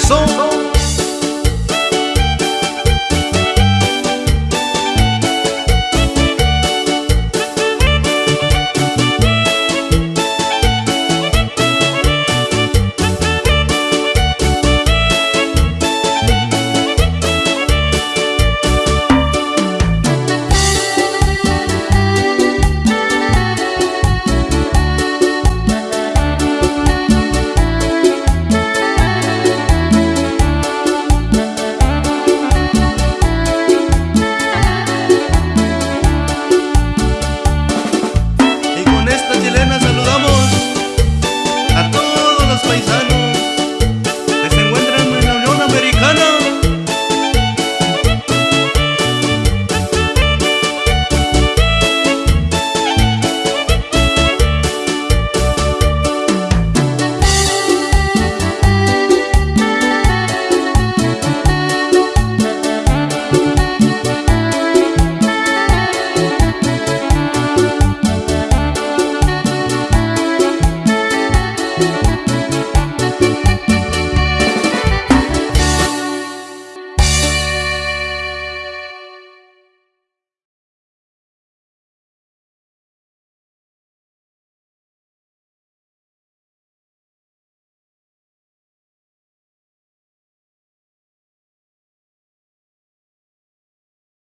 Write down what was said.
son